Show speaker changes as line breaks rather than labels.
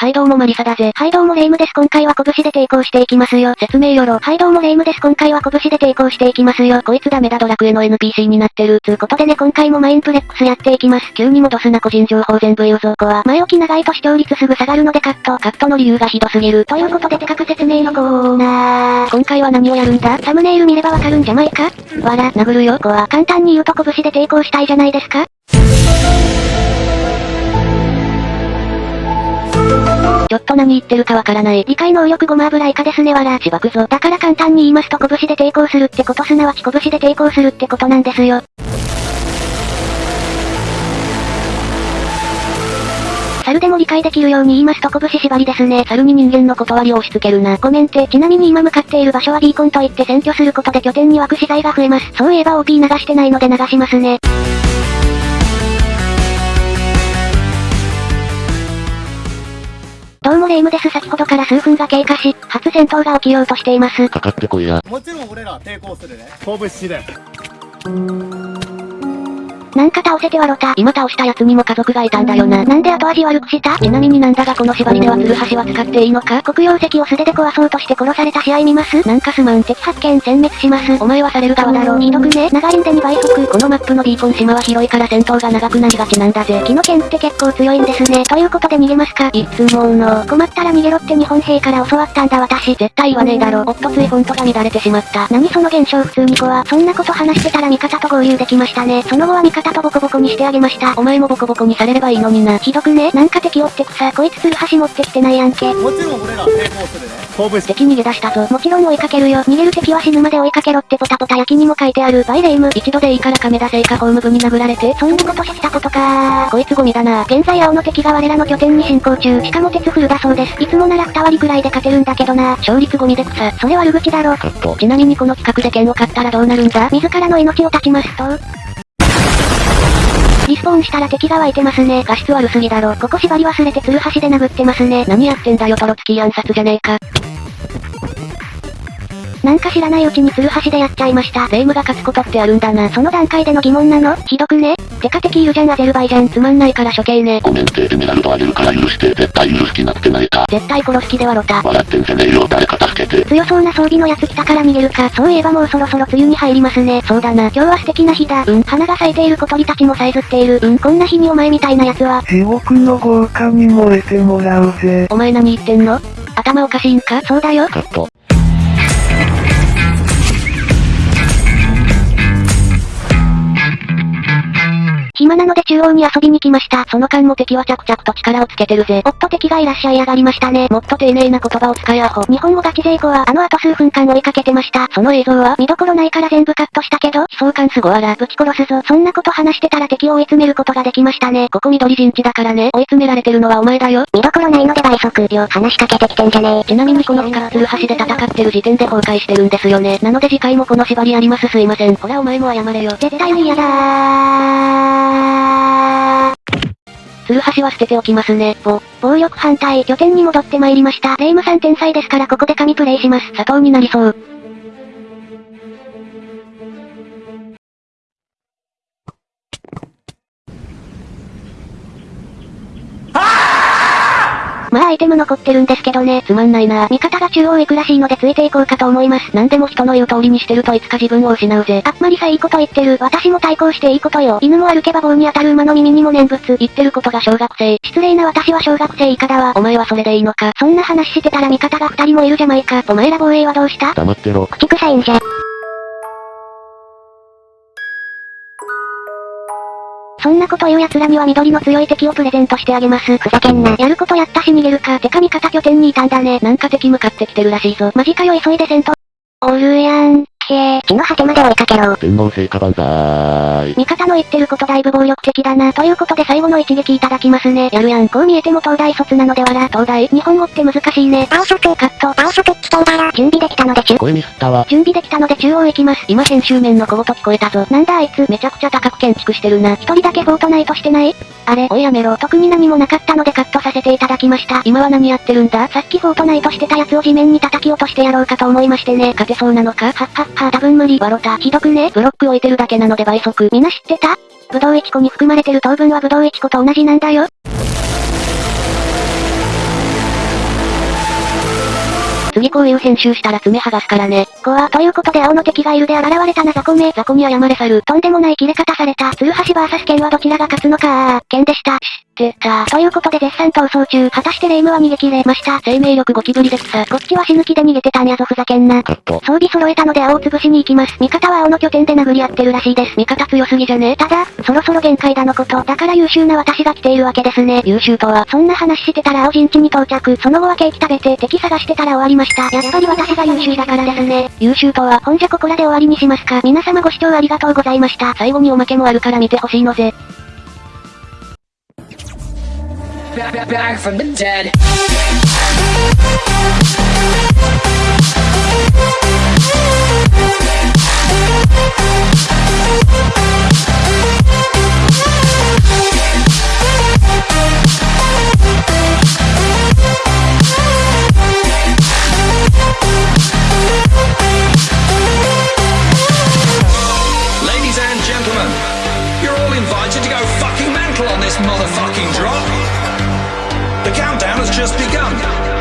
はいどうもマリサだぜ。
はいどうもレイムです今回は拳で抵抗していきますよ。
説明よろ。
はいどうもレイムです今回は拳で抵抗していきますよ。
こいつダメだドラクエの NPC になってる。
つうことでね今回もマインプレックスやっていきます。
急に戻すな個人情報全部言うぞ。
こは前置き長いと視聴率すぐ下がるのでカット。
カットの理由がひどすぎる。
ということで手書く説明のコーナー。
今回は何をやるんだ？
サムネイル見ればわかるんじゃないか？
わら、殴るよ。
こは簡単に言うと拳で抵抗したいじゃないですか
ちょっと何言ってるかわからない。
理解能力ごま油以下ですねわら。
しばくぞ。
だから簡単に言いますと拳で抵抗するってことすなわち拳で抵抗するってことなんですよ。猿でも理解できるように言いますと拳縛りですね。
猿に人間の断りを押し付けるな。
コメント。ちなみに今向かっている場所はビーコンといって占拠することで拠点に湧く資材が増えます。そういえば OP 流してないので流しますね。どうもレイムです。先ほどから数分が経過し、初戦闘が起きようとしています。
かかってこいや。
もちろん俺ら抵抗するね。拳で。
なんか倒せてはろた。
今倒した奴にも家族がいたんだよな。
なんで後味悪くした？
ちなみになんだがこの縛りではツルハシは使っていいのか？
黒曜石を素手で壊そうとして殺された試合見ます？
なんかすまん。
敵発見殲滅します。
お前はされる側だろう。
ひどくね？長いんで2倍速。
このマップのビーコン島は広いから戦闘が長くなりがちなんだぜ。
木の剣って結構強いんですね。ということで逃げますか？
いつもの。
困ったら逃げろって日本兵から教わったんだ私。
絶対言わねえだろ。おっとついフォントが乱れてしまった。
何その現象？普通に子は。そんなこと話してたら味方と合流できましたね。その後は味方とボコボコにしてあげました。
お前もボコボコにされればいいのにな。
ひどくね？なんか敵追ってくさ。こいつツルハシ持ってきてないやんけ。
もちろん俺ら抵抗するね。拳。
敵逃げ出したぞ。
もちろん追いかけるよ。逃げる敵は死ぬまで追いかけろってポタポタ焼きにも書いてある。バイレイム。
一度でいいから亀田製菓ホーム部に殴られて。
そんなことしたことか
こいつゴミだな。
現在青の敵が我らの拠点に進行中。しかも鉄フルだそうです。いつもなら2割くらいで勝てるんだけどな。
勝率ゴミで草。
それ悪口だろ。
ちなみにこの企画で剣を買ったらどうなるんだ？
自らの命を絶ちますと。リスポーンしたら敵が湧いてますね。
画質悪すぎだろ。
ここ縛り忘れてツルハシで殴ってますね。
何やってんだよトロツキー暗殺じゃねえか。
なんか知らないうちにツルハシでやっちゃいました。
霊夢が勝つことってあるんだな。
その段階での疑問なの？ひどくね？てか敵いるじゃんアゼルバイジャン。
つまんないから処刑ね。
コメントエメラルドあげるから許して。絶対許す気なくてないか。
絶対殺す気ではろた。
笑ってんじゃねえよ。誰か助けて。
強そうな装備のやつ来たから逃げるか。そういえばもうそろそろ梅雨に入りますね。
そうだな。
今日は素敵な日だ。
うん。
花が咲いている小鳥たちもさえずっている。うん。こんな日にお前みたいな奴は。
地獄の豪華に燃えてもらうぜ。
お前何言ってんの？頭おかしいんか？
そうだよ。
カット。
暇なので中央に遊びに来ました。
その間も敵は着々と力をつけてるぜ。
おっと敵がいらっしゃいやがりましたね。
もっと丁寧な言葉を使いアホ。
日本語ガチ勢子はあの後数分間追いかけてました。
その映像は
見どころないから全部カットしたけど、
悲壮感すごあら。
ぶち殺すぞ。そんなこと話してたら敵を追い詰めることができましたね。
ここ緑陣地だからね。追い詰められてるのはお前だよ。
見どころないので倍速。よ、話しかけてきてんじゃねえ。
ちなみにこのスカラツル橋で戦ってる時点で崩壊してるんですよね。なので次回もこの縛りありますすいません。ほらお前も謝れよ。
絶対に嫌だー。
ツルハシは捨てておきますね。
ぼ、暴力反対、拠点に戻って参りました。レイムさん天才ですからここで神プレイします。
砂糖になりそう。
アイテム残ってるんですけどね。
つまんないな
味方が中央行くらしいのでついていこうかと思います。
なんでも人の言う通りにしてるといつか自分を失うぜ。
あっまりさいいこと言ってる。私も対抗していいことよ。犬も歩けば棒に当たる馬の耳にも念仏。
言ってることが小学生。
失礼な私は小学生以下だわ。
お前はそれでいいのか。
そんな話してたら味方が二人もいるじゃないか。お前ら防衛はどうした？
黙ってろ。
口臭いんじゃ。そんなこと言う奴らには緑の強い敵をプレゼントしてあげます。ふざけんな。やることやったし逃げるか。てか味方拠点にいたんだね。
なんか敵向かってきてるらしいぞ。
マジかよ急いで戦闘。地の果てまで追いかけろ。
天皇聖火万歳。
味方の言ってることだいぶ暴力的だな。ということで最後の一撃いただきますね。
やるやん。
こう見えても東大卒なのではら。
東大
日本語って難しいね。
青色
カット。青色危険だら。準備できたので中。
声ミスったわ。
準備できたので中央行きます。
今編集面の小言聞こえたぞ。
なんだあいつ。
めちゃくちゃ高く建築してるな。
一人だけフォートナイトしてないあれ、
おいやめろ。
特に何もなかったのでカットさせていただきました。
今は何やってるんだ
さっきフォートナイトしてたやつを地面に叩き落としてやろうかと思いましてね。
勝てそうなのかはっ
はっは多分無理
バロタ。
ひどくね？
ブロック置いてるだけなので倍速。
みんな知ってた？ブドウエチコに含まれてる糖分はブドウエチコと同じなんだよ。
次こういう編集したら爪剥がすからね。
怖ということで青の敵がいるで現れたな雑魚め。
雑魚に謝れ去る。
とんでもない切れ方された。鶴橋 VS 剣はどちらが勝つのかー。剣でした。
知ってた。
ということで絶賛逃走中。果たしてレイムは逃げ切れました。
生命力ゴキブリで草。
こっちは死ぬ気で逃げてたんやぞふざけんな。装備揃えたので青を潰しに行きます。味方は青の拠点で殴り合ってるらしいです。
味方強すぎじゃね
ただ、そろそろ限界だのこと。だから優秀な私が来ているわけですね。
優秀とは、
そんな話してたら青陣地に到着。その後はケーキ食べて敵探してたら終わりました。やっぱり私が優秀だからですね。
優秀とは、
ほんじゃここらで終わりにしますか。皆様ご視聴ありがとうございました。
最後におまけもあるから見てほしいのぜ。
Back, back, back from the dead. just begun.